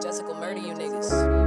Jessica murder you niggas.